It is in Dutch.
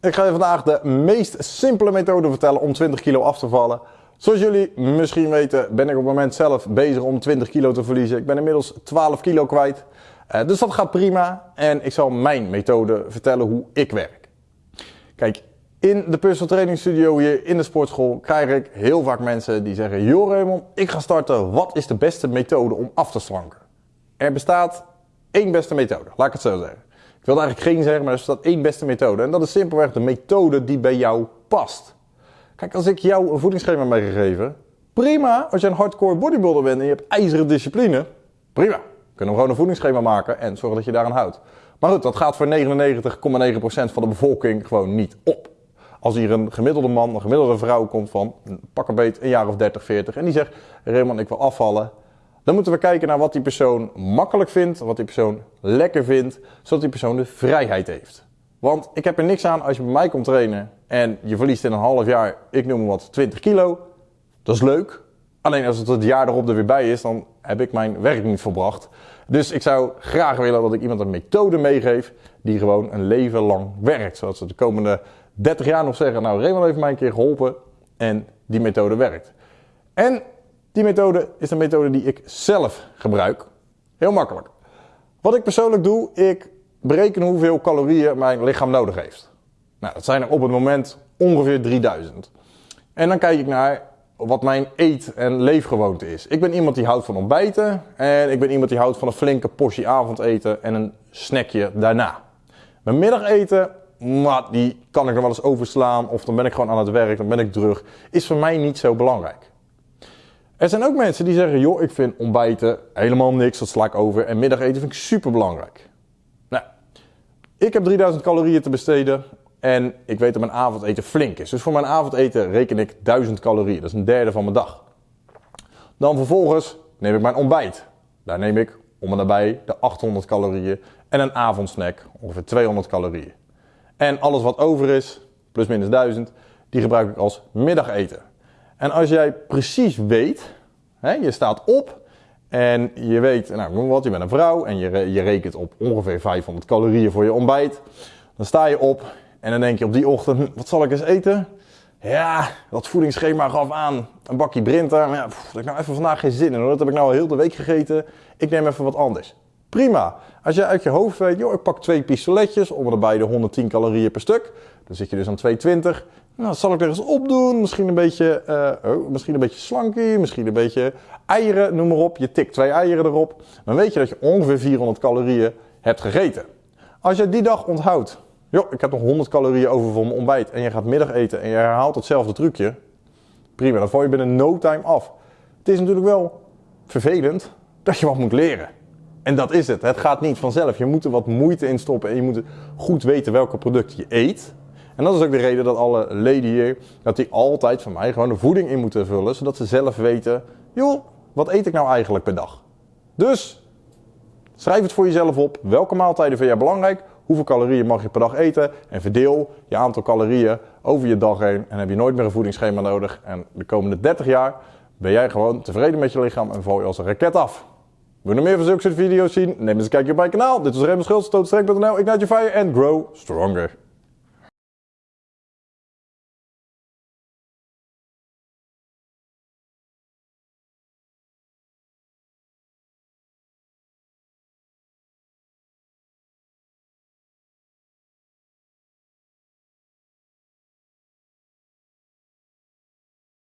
Ik ga je vandaag de meest simpele methode vertellen om 20 kilo af te vallen. Zoals jullie misschien weten ben ik op het moment zelf bezig om 20 kilo te verliezen. Ik ben inmiddels 12 kilo kwijt. Uh, dus dat gaat prima en ik zal mijn methode vertellen hoe ik werk. Kijk, in de personal training studio hier in de sportschool krijg ik heel vaak mensen die zeggen... Joh Raymond, ik ga starten. Wat is de beste methode om af te slanken? Er bestaat één beste methode, laat ik het zo zeggen. Wil eigenlijk geen zeggen, maar er staat één beste methode. En dat is simpelweg de methode die bij jou past. Kijk, als ik jou een voedingsschema meegegeven, prima. Als je een hardcore bodybuilder bent en je hebt ijzeren discipline, prima. Kunnen we gewoon een voedingsschema maken en zorgen dat je daaraan houdt. Maar goed, dat gaat voor 99,9% van de bevolking gewoon niet op. Als hier een gemiddelde man, een gemiddelde vrouw komt van pak een beet een jaar of 30, 40 en die zegt Raymond ik wil afvallen. Dan moeten we kijken naar wat die persoon makkelijk vindt, wat die persoon lekker vindt, zodat die persoon de vrijheid heeft. Want ik heb er niks aan als je bij mij komt trainen en je verliest in een half jaar, ik noem wat, 20 kilo. Dat is leuk. Alleen als het het jaar erop er weer bij is, dan heb ik mijn werk niet volbracht. Dus ik zou graag willen dat ik iemand een methode meegeef die gewoon een leven lang werkt. Zodat ze de komende 30 jaar nog zeggen, nou Raymond heeft mij een keer geholpen en die methode werkt. En die methode is een methode die ik zelf gebruik. Heel makkelijk. Wat ik persoonlijk doe, ik bereken hoeveel calorieën mijn lichaam nodig heeft. Nou, dat zijn er op het moment ongeveer 3000. En dan kijk ik naar wat mijn eet- en leefgewoonte is. Ik ben iemand die houdt van ontbijten en ik ben iemand die houdt van een flinke portie avondeten en een snackje daarna. Mijn middageten, maar die kan ik nog wel eens overslaan of dan ben ik gewoon aan het werk, dan ben ik terug. Is voor mij niet zo belangrijk. Er zijn ook mensen die zeggen, joh, ik vind ontbijten helemaal niks, dat sla ik over. En middageten vind ik super belangrijk. Nou, ik heb 3000 calorieën te besteden en ik weet dat mijn avondeten flink is. Dus voor mijn avondeten reken ik 1000 calorieën. Dat is een derde van mijn dag. Dan vervolgens neem ik mijn ontbijt. Daar neem ik om en nabij de 800 calorieën. En een avondsnack, ongeveer 200 calorieën. En alles wat over is, plus minus 1000, die gebruik ik als middageten. En als jij precies weet, je staat op en je weet, nou wat, je bent een vrouw en je, je rekent op ongeveer 500 calorieën voor je ontbijt. Dan sta je op en dan denk je op die ochtend, hm, wat zal ik eens eten? Ja, dat voedingsschema gaf aan een bakje Brinta. Maar ja, pff, ik nou even vandaag geen zin in hoor. Dat heb ik nou al heel de week gegeten. Ik neem even wat anders. Prima. Als je uit je hoofd weet, joh, ik pak twee pistoletjes, erbij de 110 calorieën per stuk. Dan zit je dus aan 220. Nou, zal ik er eens opdoen. Misschien een beetje, uh, oh, misschien een beetje slankie, misschien een beetje eieren, noem maar op. Je tikt twee eieren erop. Dan weet je dat je ongeveer 400 calorieën hebt gegeten. Als je die dag onthoudt, joh, ik heb nog 100 calorieën over voor mijn ontbijt en je gaat middag eten en je herhaalt hetzelfde trucje. Prima, dan val je binnen no time af. Het is natuurlijk wel vervelend dat je wat moet leren. En dat is het. Het gaat niet vanzelf. Je moet er wat moeite in stoppen en je moet goed weten welke producten je eet. En dat is ook de reden dat alle leden hier, dat die altijd van mij gewoon de voeding in moeten vullen, zodat ze zelf weten, joh, wat eet ik nou eigenlijk per dag? Dus, schrijf het voor jezelf op. Welke maaltijden vind jij belangrijk? Hoeveel calorieën mag je per dag eten? En verdeel je aantal calorieën over je dag heen. En heb je nooit meer een voedingsschema nodig. En de komende 30 jaar ben jij gewoon tevreden met je lichaam en val je als een raket af. Wil je nog meer van zulke soort video's zien? Neem eens een kijkje op mijn kanaal. Dit was Raymond Schultz, tootstreng.nl. Ignite your fire and grow stronger.